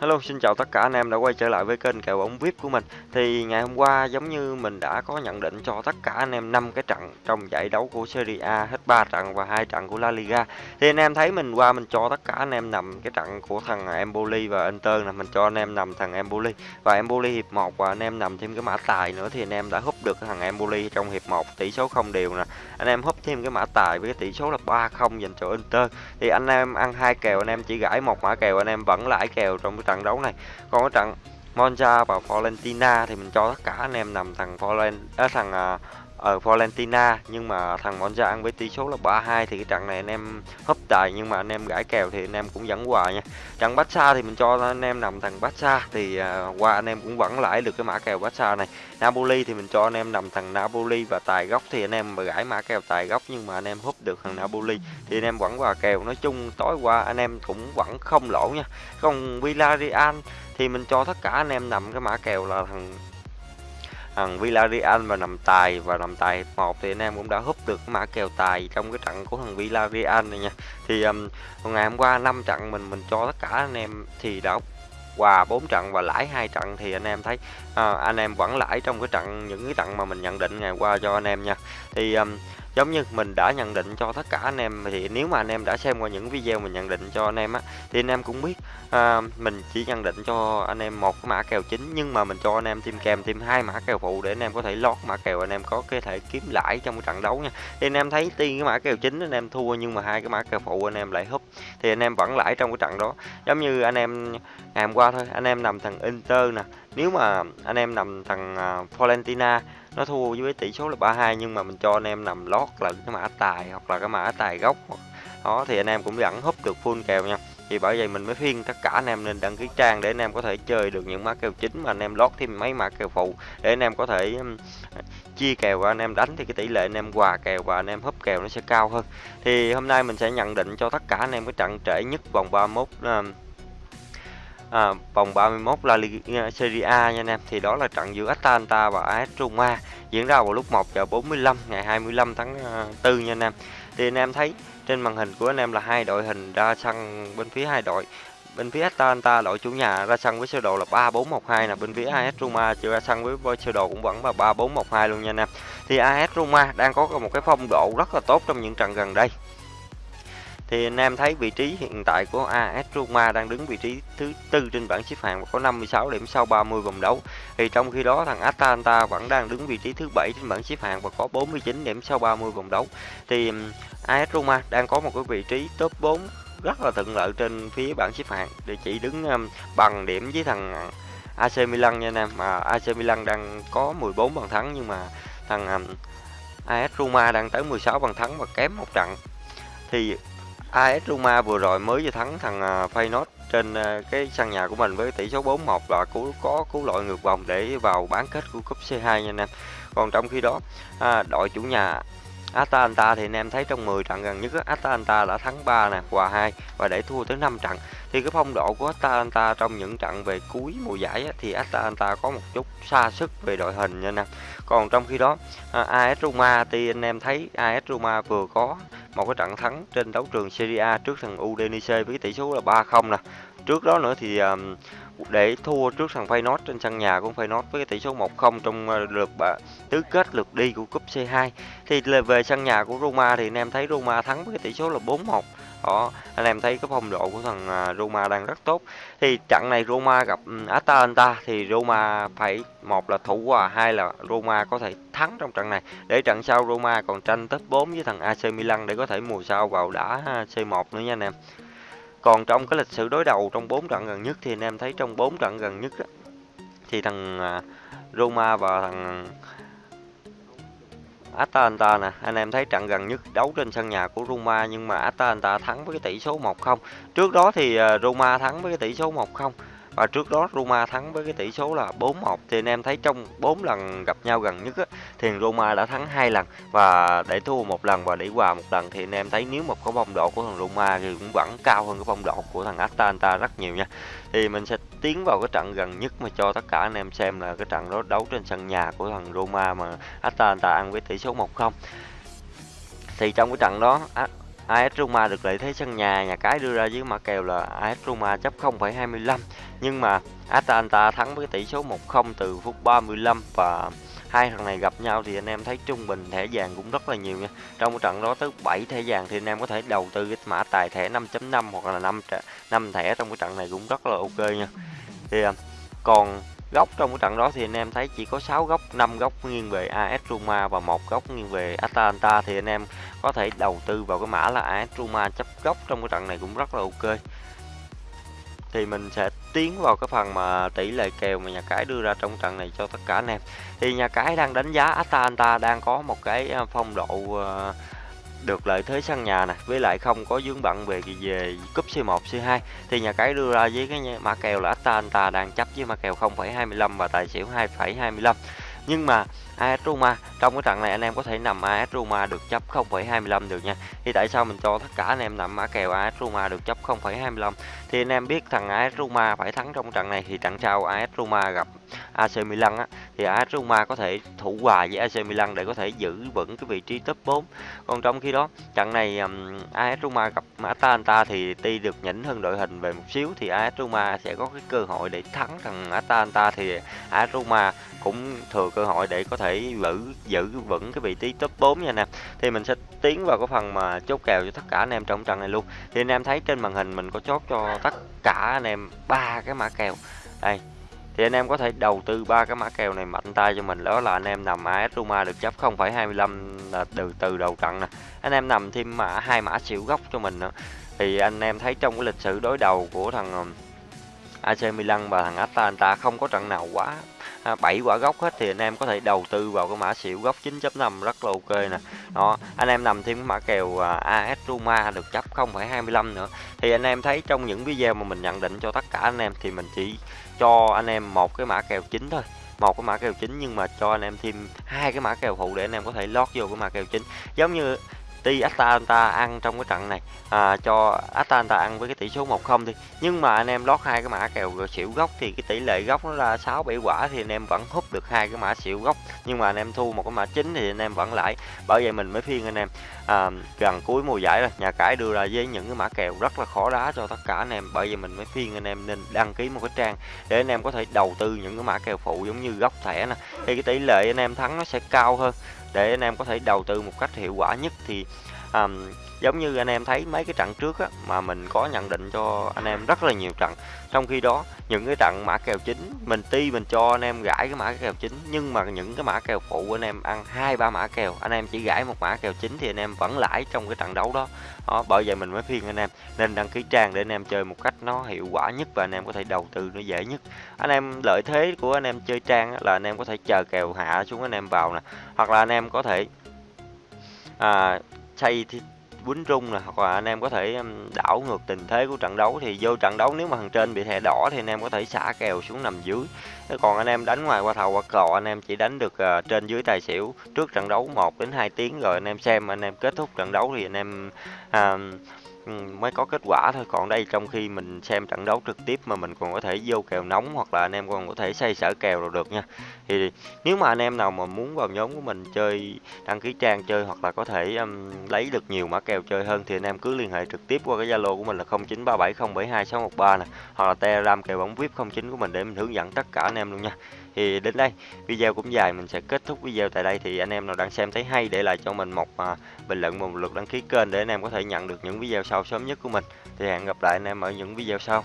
Hello, xin chào tất cả anh em đã quay trở lại với kênh kèo bóng VIP của mình. Thì ngày hôm qua giống như mình đã có nhận định cho tất cả anh em 5 cái trận trong giải đấu của Serie A hết 3 trận và hai trận của La Liga. Thì anh em thấy mình qua mình cho tất cả anh em nằm cái trận của thằng Empoli và Inter là mình cho anh em nằm thằng Empoli và Empoli hiệp 1 và anh em nằm thêm cái mã tài nữa thì anh em đã húp được thằng Empoli trong hiệp 1 tỷ số không đều nè. Anh em húp thêm cái mã tài với cái tỷ số là 3-0 dành cho Inter. Thì anh em ăn hai kèo anh em chỉ gãi một mã kèo anh em vẫn lãi kèo trong cái trận đấu này. Còn cái trận Monza và Florentina thì mình cho tất cả anh em nằm thằng Floren à, thằng uh, ở Florentina nhưng mà thằng Monza ăn với tỷ số là 3-2 thì cái trận này anh em hấp tài nhưng mà anh em gãi kèo thì anh em cũng vẫn hòa nha. Trận Barca thì mình cho anh em nằm thằng Barca thì qua anh em cũng vẫn lãi được cái mã kèo Barca này. Napoli thì mình cho anh em nằm thằng Napoli và tài gốc thì anh em mà gãi mã kèo tài gốc nhưng mà anh em húp được thằng Napoli thì anh em vẫn hòa kèo. Nói chung tối qua anh em cũng vẫn không lỗ nha. Còn Villarreal thì mình cho tất cả anh em nằm cái mã kèo là thằng thằng Villarreal và nằm tài và nằm tài một thì anh em cũng đã húp được mã kèo tài trong cái trận của thằng Villarreal này nha. Thì um, ngày hôm qua năm trận mình mình cho tất cả anh em thì đã hòa 4 trận và lãi hai trận thì anh em thấy à, anh em vẫn lãi trong cái trận những cái trận mà mình nhận định ngày qua cho anh em nha. Thì um, giống như mình đã nhận định cho tất cả anh em thì nếu mà anh em đã xem qua những video mình nhận định cho anh em á thì anh em cũng biết à, mình chỉ nhận định cho anh em một cái mã kèo chính nhưng mà mình cho anh em thêm kèm thêm hai mã kèo phụ để anh em có thể lót mã kèo anh em có cái thể kiếm lãi trong cái trận đấu nha thì anh em thấy tiên cái mã kèo chính anh em thua nhưng mà hai cái mã kèo phụ anh em lại húp thì anh em vẫn lãi trong cái trận đó giống như anh em ngày hôm qua thôi anh em nằm thằng Inter nè nếu mà anh em nằm thằng uh, Florentina nó thua với tỷ số là 32 nhưng mà mình cho anh em nằm lót là cái mã tài hoặc là cái mã tài gốc đó thì anh em cũng vẫn húp được full kèo nha thì bởi vậy mình mới khuyên tất cả anh em nên đăng ký trang để anh em có thể chơi được những mã kèo chính mà anh em lót thêm mấy mã kèo phụ để anh em có thể chia kèo và anh em đánh thì cái tỷ lệ anh em hòa kèo và anh em húp kèo nó sẽ cao hơn thì hôm nay mình sẽ nhận định cho tất cả anh em cái trận trễ nhất vòng 31 uh, à, vòng 31 La Liga à, Serie A nha anh em. Thì đó là trận giữa Atalanta và AS Roma diễn ra vào lúc 1 giờ 45 ngày 25 tháng à, 4 nha anh em. Thì anh em thấy trên màn hình của anh em là hai đội hình ra sân bên phía hai đội. Bên phía Atalanta đội chủ nhà ra sân với sơ đồ là 3412 là bên phía AS Roma chưa ra sân với sơ đồ cũng vẫn là 3412 luôn nha anh em. Thì AS Roma đang có một cái phong độ rất là tốt trong những trận gần đây thì anh em thấy vị trí hiện tại của AS Roma đang đứng vị trí thứ tư trên bảng xếp hạng và có 56 điểm sau 30 vòng đấu. Thì trong khi đó, thằng Atalanta vẫn đang đứng vị trí thứ bảy trên bảng xếp hạng và có 49 điểm sau 30 vòng đấu. Thì AS Roma đang có một cái vị trí top 4 rất là thuận lợi trên phía bảng xếp hạng để chỉ đứng bằng điểm với thằng AC Milan nha anh em mà AC Milan đang có 14 bàn thắng, nhưng mà thằng AS Roma đang tới 16 bàn thắng và kém một trận thì AS Roma vừa rồi mới vừa thắng thằng à, Feyenoord trên à, cái sân nhà của mình với tỷ số 4-1 và cứu có cứu loại ngược vòng để vào bán kết của cúp C2 nha anh em. Còn trong khi đó à, đội chủ nhà Atalanta thì anh em thấy trong 10 trận gần nhất Atalanta đã thắng 3 nè, hòa 2 và để thua tới 5 trận. Thì cái phong độ của Atalanta trong những trận về cuối mùa giải á, thì Atalanta có một chút xa sức về đội hình nha anh em. Còn trong khi đó à, AS Roma thì anh em thấy AS Roma vừa có một cái trận thắng trên đấu trường Serie A trước thằng Udinese với tỷ số là 3-0 nè. Trước đó nữa thì à, để thua trước thằng Feyenoord trên sân nhà của Feyenoord với cái tỷ số 1-0 trong ờ, lượt tứ kết lượt đi của cúp C2. Thì về sân nhà của Roma thì anh em thấy Roma thắng với cái tỷ số là 4-1 đó, anh em thấy cái phong độ của thằng à, Roma đang rất tốt. Thì trận này Roma gặp ừ, Atalanta thì Roma phải, một là thủ hòa, hai là Roma có thể thắng trong trận này. Để trận sau Roma còn tranh top 4 với thằng AC Milan để có thể mùa sau vào đá à, C1 nữa nha anh em còn trong cái lịch sử đối đầu trong 4 trận gần nhất thì anh em thấy trong 4 trận gần nhất á, thì thằng à, Roma và thằng Atalanta nè, anh em thấy trận gần nhất đấu trên sân nhà của Roma nhưng mà Atalanta thắng với cái tỷ số 1-0. Trước đó thì à, Roma thắng với cái tỷ số 1-0 và trước đó Roma thắng với cái tỷ số là 4-1 thì anh em thấy trong 4 lần gặp nhau gần nhất á, thì Roma đã thắng hai lần và để thua một lần và để hòa một lần thì anh em thấy nếu mà có phong độ của thằng Roma thì cũng vẫn cao hơn cái phong độ của thằng Atalanta rất nhiều nha. Thì mình sẽ tiến vào cái trận gần nhất mà cho tất cả anh em xem là cái trận đó đấu trên sân nhà của thằng Roma mà Atalanta ăn với tỷ số 1-0. Thì trong cái trận đó AS Roma được lợi thế sân nhà, nhà cái đưa ra với mã kèo là AS Roma chấp 0,25 nhưng mà Atalanta thắng với tỷ số 1-0 từ phút 35 và hai thằng này gặp nhau thì anh em thấy trung bình thẻ vàng cũng rất là nhiều nha. Trong cái trận đó tới 7 thẻ vàng thì anh em có thể đầu tư cái mã tài thẻ 5.5 hoặc là 5 5 thẻ trong cái trận này cũng rất là ok nha. Thì à, còn góc trong cái trận đó thì anh em thấy chỉ có 6 góc 5 góc nghiêng về AS Roma và một góc nghiêng về Atalanta thì anh em có thể đầu tư vào cái mã là AS Roma chấp góc trong cái trận này cũng rất là ok. Thì mình sẽ tiến vào cái phần mà tỷ lệ kèo mà nhà cái đưa ra trong trận này cho tất cả anh em. Thì nhà cái đang đánh giá Atalanta đang có một cái à, phong độ uh, được lợi thế sân nhà này với lại không có dướng bận về về cúp C1 C2 thì nhà cái đưa ra với cái mã kèo là Atalanta đang chấp với mã kèo 0,25 và tài xỉu 2,25 nhưng mà AS Roma trong cái trận này anh em có thể nằm AS Roma được chấp 0,25 được nha. Thì tại sao mình cho tất cả anh em nằm mã kèo AS Roma được chấp 0,25 thì anh em biết thằng AS Roma phải thắng trong trận này thì trận sau AS Roma gặp AC Milan á thì AS Roma có thể thủ hòa với AC Milan để có thể giữ vững cái vị trí top 4 còn trong khi đó trận này um, AS Roma gặp Atalanta thì tuy được nhỉnh hơn đội hình về một xíu thì AS Roma sẽ có cái cơ hội để thắng. Thằng Atalanta thì AS Roma cũng thừa cơ hội để có thể giữ giữ vững cái vị trí top 4 nha anh em. Thì mình sẽ tiến vào cái phần mà chốt kèo cho tất cả anh em trong trận này luôn. Thì anh em thấy trên màn hình mình có chốt cho tất cả anh em ba cái mã kèo. Đây thì anh em có thể đầu tư ba cái mã kèo này mạnh tay cho mình. Đó là anh em nằm AS Roma được chấp 0,25 là từ từ đầu trận nè. Anh em nằm thêm mã hai mã xỉu góc cho mình nữa. Thì anh em thấy trong cái lịch sử đối đầu của thằng um, AC Milan và thằng Atalanta không có trận nào quá À, 7 quả gốc hết thì anh em có thể đầu tư vào cái mã xỉu gốc 9.5 rất là ok nè. Đó anh em nằm thêm cái mã kèo à, AS Roma được chấp 0,25 nữa. Thì anh em thấy trong những video mà mình nhận định cho tất cả anh em thì mình chỉ cho anh em một cái mã kèo chính thôi. Một cái mã kèo chính nhưng mà cho anh em thêm hai cái mã kèo phụ để anh em có thể lót vô cái mã kèo chính. Giống như tuy Atalanta ăn trong cái trận này. À, cho Atalanta ăn với cái tỷ số 1-0 đi. Nhưng mà anh em lót hai cái mã kèo xỉu gốc thì cái tỷ lệ gốc nó là 6 7 quả thì anh em vẫn hút được hai cái mã xỉu gốc. Nhưng mà anh em thu một cái mã chính thì anh em vẫn lãi bởi vậy mình mới phiên anh em à, gần cuối mùa giải rồi. Nhà cái đưa ra với những cái mã kèo rất là khó đá cho tất cả anh em. Bởi vậy mình mới phiên anh em nên đăng ký một cái trang để anh em có thể đầu tư những cái mã kèo phụ giống như góc thẻ nè. Thì cái tỷ lệ anh em thắng nó sẽ cao hơn để anh em có thể đầu tư một cách hiệu quả nhất thì à, giống như anh em thấy mấy cái trận trước á, mà mình có nhận định cho anh em rất là nhiều trận trong khi đó những cái trận mã kèo chính mình ti mình cho anh em gãi cái mã kèo chính nhưng mà những cái mã kèo phụ anh em ăn hai ba mã kèo anh em chỉ gãi một mã kèo chính thì anh em vẫn lãi trong cái trận đấu đó đó bởi vậy mình mới khuyên anh em nên đăng ký trang để anh em chơi một cách nó hiệu quả nhất và anh em có thể đầu tư nó dễ nhất anh em lợi thế của anh em chơi trang là anh em có thể chờ kèo hạ xuống anh em vào nè hoặc là anh em có thể à, xây thì quýnh rung nè hoặc là anh em có thể đảo ngược tình thế của trận đấu thì vô trận đấu nếu mà thằng trên bị thẻ đỏ thì anh em có thể xả kèo xuống nằm dưới. Còn anh em đánh ngoài qua thầu qua cò anh em chỉ đánh được uh, trên dưới tài xỉu trước trận đấu 1 đến 2 tiếng rồi anh em xem anh em kết thúc trận đấu thì anh em uh, Ừ, mới có kết quả thôi. Còn đây trong khi mình xem trận đấu trực tiếp mà mình còn có thể vô kèo nóng hoặc là anh em còn có thể xây sở kèo rồi được nha. Thì nếu mà anh em nào mà muốn vào nhóm của mình chơi đăng ký trang chơi hoặc là có thể um, lấy được nhiều mã kèo chơi hơn thì anh em cứ liên hệ trực tiếp qua cái zalo của mình là 0937072613 nè hoặc là telegram kèo bóng vip 09 của mình để mình hướng dẫn tất cả anh em luôn nha. Thì đến đây video cũng dài mình sẽ kết thúc video tại đây. Thì anh em nào đang xem thấy hay để lại cho mình một uh, bình luận một lượt đăng ký kênh để anh em có thể nhận được những video sau sớm nhất của mình. Thì hẹn gặp lại anh em ở những video sau.